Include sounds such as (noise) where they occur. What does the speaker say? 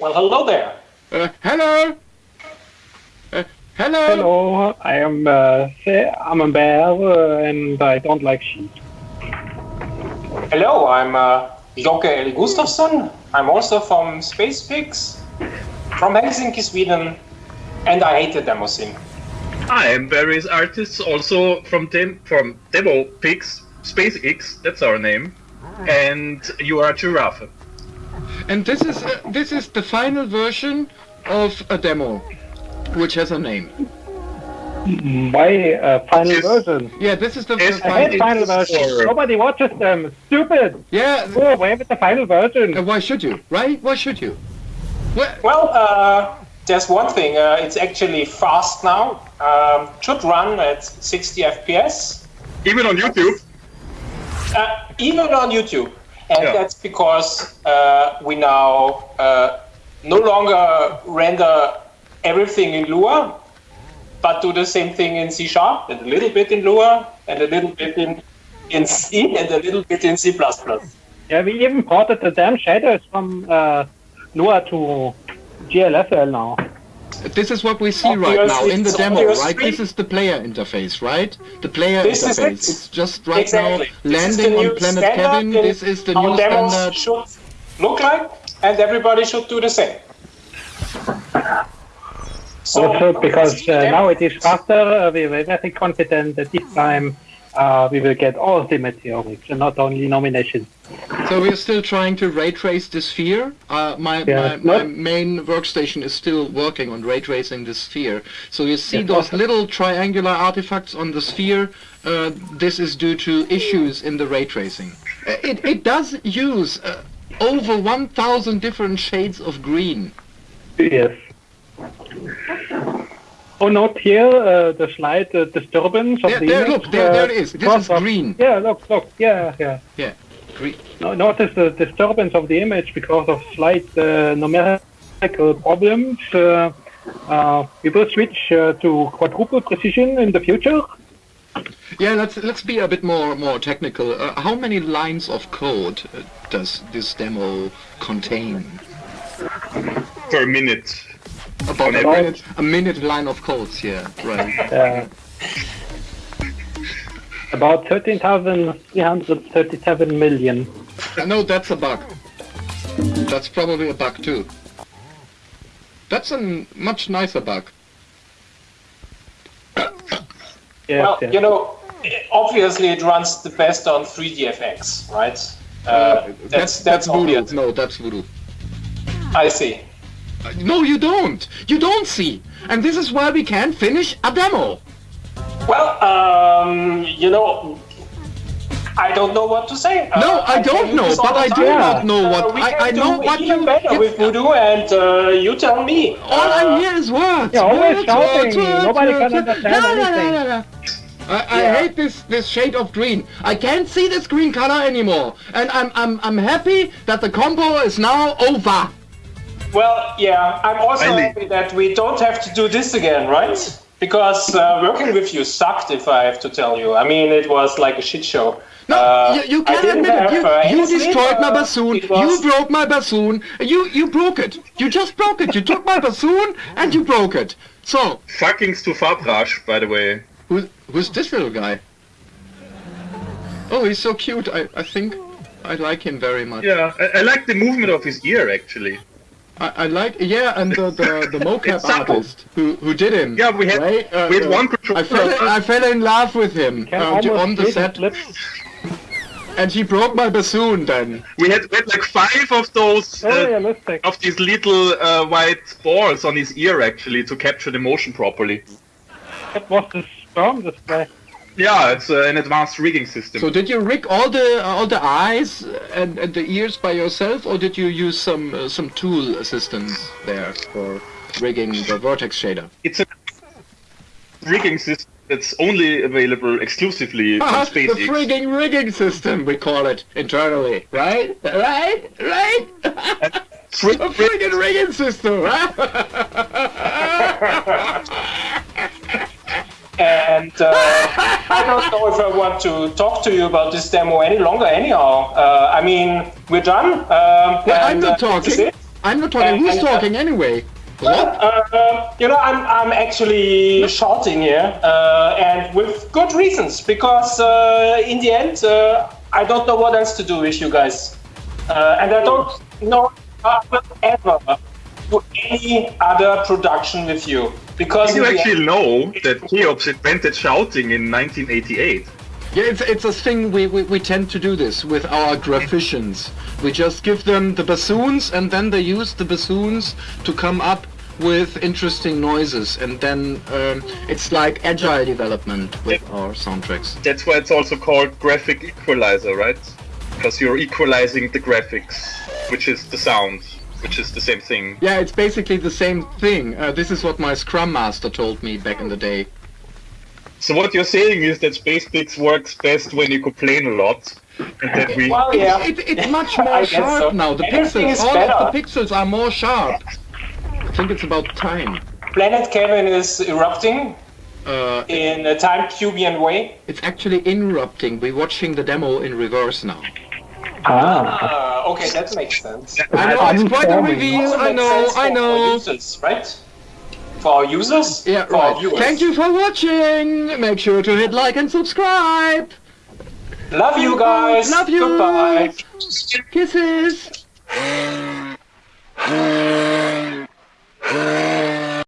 Well, hello there. Uh, hello. Uh, hello. Hello, I am uh, I'm a bear uh, and I don't like sheep. Hello, I'm uh, Joke Eli Gustafsson. I'm also from Space Pigs, from Helsinki, Sweden, and I hate the demo scene. I am various artists also from dem- from Demo Pigs, SpaceX, that's our name, and you are Giraffe. And this is uh, this is the final version of a demo, which has a name. My uh, final Yes. version. Yeah, this is the, the Yes, I hate final. version. versions. Nobody watches them. Stupid. Yeah. Go away with the final version. uh, why should you? Right? Why should you? Well, Well, uh, there's one thing. Uh, it's actually fast now. Um, should run at 60 FPS, Even on YouTube. uh, even on YouTube. And Yeah. that's because uh, we now uh, no longer render everything in Lua, but do the same thing in C Sharp, and a little bit in Lua, and a little bit in, in C, and a little bit in C++. Yeah, we even ported the damn shaders from uh, Lua to GLSL now. This is what we see right now in the demo, right? three. This is the player interface, right? The player This is interface. it. It's just right Exactly. now This is the landing on new Planet standard Kevin. This is the new demos standard. should look like, and everybody should do the same. So, also because uh, now it is faster, uh, we were very confident that this time uh, we will get all the Meteoriks and not only nominations. So we're still trying to ray trace the sphere. Uh, my, Yeah, my, my main workstation is still working on ray tracing the sphere. So you see Yes, those awesome. little triangular artifacts on the sphere. Uh, this is due to issues in the ray tracing. Uh, It, it does use uh, over 1,000 different shades of green. Yes. Oh, note here uh, the slight uh, disturbance of There- the there, image. look, there- uh, there it is. This is of- green. Yeah, look, look, yeah, yeah. Yeah. No, notice the disturbance of the image because of slight uh, numerical problems. Uh, uh, we will switch uh, to quadruple precision in the future. Yeah, let's let's be a bit more more technical. Uh, how many lines of code uh, does this demo contain? Per minute. About a minute, a minute line of codes, yeah, right. Uh, about 13,337 million. Uh, no, that's a bug. That's probably a bug too. That's a much nicer bug. Yes, well, yes. you know, obviously it runs the best on 3DFX, right? Uh, that's that's voodoo. obvious. No, that's voodoo. I see. Uh, No, you don't. You don't see. And this is why we can't finish a demo. Well, um, you know, I don't know what to say. No, Uh, I tell don't know, but I do not know Uh, what we I, I know do what even you. better with if- Voodoo, and uh, you tell me. All I Uh, hear is words. Yeah, always words, shouting. words, Nobody words, can understand La, la, la, anything. la, la. I, I Yeah. hate this this shade of green. I can't see this green color anymore, and I'm I'm I'm happy that the compo is now over. Well, yeah, I'm also Finally. happy that we don't have to do this again, right? Because uh, working with you sucked, if I have to tell you. I mean, it was like a shit show. No, Uh, you, you can didn't admit it. You, uh, you destroyed my uh, bassoon. was- You broke my bassoon. You you broke it. You just broke it. You took my bassoon and you broke it. So Fucking Stu Fabrash, by the way. who, who's this little guy? Oh, he's so cute. I, I think I like him very much. Yeah, I, I like the movement of his ear actually. I, I like yeah, and the the, the (laughs) mocap artist who who did him. Yeah, we had- right? Uh, we had uh, one controller. I fell I fell in love with him uh, on the set, (laughs) and he broke my bassoon. Then We had, we had like five of those So uh, of these little uh, white balls on his ear actually to capture the motion properly. That was the sperm display. Yeah, it's uh, an advanced rigging system. so did you rig all the all the eyes and, and the ears by yourself, or did you use some uh, some tool assistance there for rigging the vertex shader? it's a rigging system that's only available exclusively (laughs) on Ah, the frigging rigging system, we call it internally, right? Right? Right? (laughs) (laughs) The friggin' rigging system, right? And uh, I don't know if I want to talk to you about this demo any longer. Anyhow, uh, I mean, we're done. Um, Well, I'm not uh, talking. I'm not talking. Who's Uh, uh, talking anyway? What? Uh, you know, I'm, I'm actually shouting here, uh, and with good reasons, because uh, in the end, uh, I don't know what else to do with you guys. Uh, and I don't know I will ever do any other production with you. Because You actually end- know that Cheops invented shouting in 1988. Yeah, it's it's a thing we, we, we tend to do this with our graphicians. We just give them the bassoons and then they use the bassoons to come up with interesting noises and then um, it's like agile development with our soundtracks. That's why it's also called graphic equalizer, right? Because you're equalizing the graphics, which is the sound, which is the same thing. Yeah, it's basically the same thing. Uh, this is what my Scrum Master told me back in the day. So what you're saying is that SpacePix works best when you complain a lot, and that we Well, yeah. It, it, it's much (laughs) more sharp so. now. The Everything pixels, all better. of the pixels are more sharp. I think it's about time. Planet Kevin is erupting Uh, in a time Cubian way. it's actually interrupting. We're watching the demo in reverse now. Ah, Uh, okay, that makes sense. I know it's quite a Uninforming. reveal. I know. sense I for- For know. users, right? For our users? Yeah, for our right. viewers. Thank you for watching. Make sure to hit like and subscribe. Love you guys. Love you. Goodbye. Kisses. (laughs)